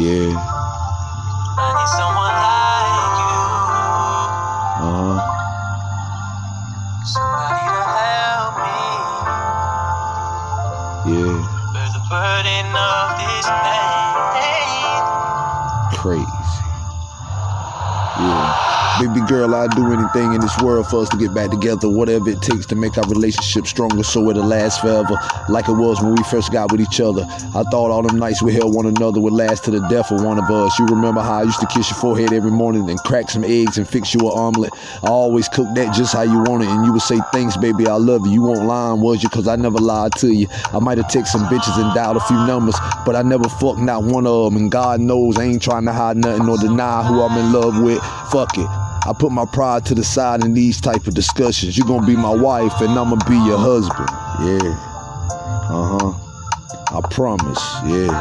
Yeah. I need someone like you. Uh huh. Somebody to help me Yeah. bear the burden of this pain. Crazy. Yeah. Baby girl, I'd do anything in this world for us to get back together. Whatever it takes to make our relationship stronger so it'll last forever. Like it was when we first got with each other. I thought all them nights we held one another would last to the death of one of us. You remember how I used to kiss your forehead every morning and crack some eggs and fix you an omelet? I always cooked that just how you want it. And you would say, Thanks, baby, I love you. You won't lying, was you? Cause I never lied to you. I might have texted some bitches and dialed a few numbers, but I never fucked not one of them. And God knows I ain't trying to hide nothing or deny who I'm in love with. Fuck it. I put my pride to the side in these type of discussions. You're gonna be my wife and I'ma be your husband. Yeah. Uh-huh. I promise. Yeah.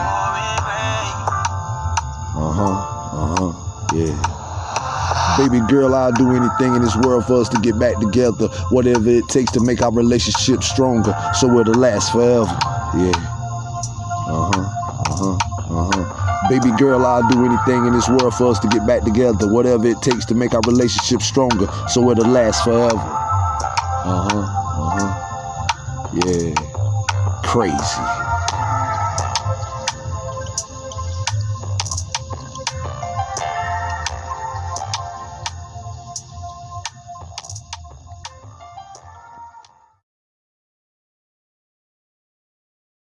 Uh-huh. Uh-huh. Yeah. Baby girl, I'll do anything in this world for us to get back together. Whatever it takes to make our relationship stronger so it'll last forever. Yeah. Uh-huh. Uh-huh. Uh-huh. Baby girl, I'll do anything in this world for us to get back together. Whatever it takes to make our relationship stronger so it'll last forever. Uh-huh. Uh-huh. Yeah. Crazy.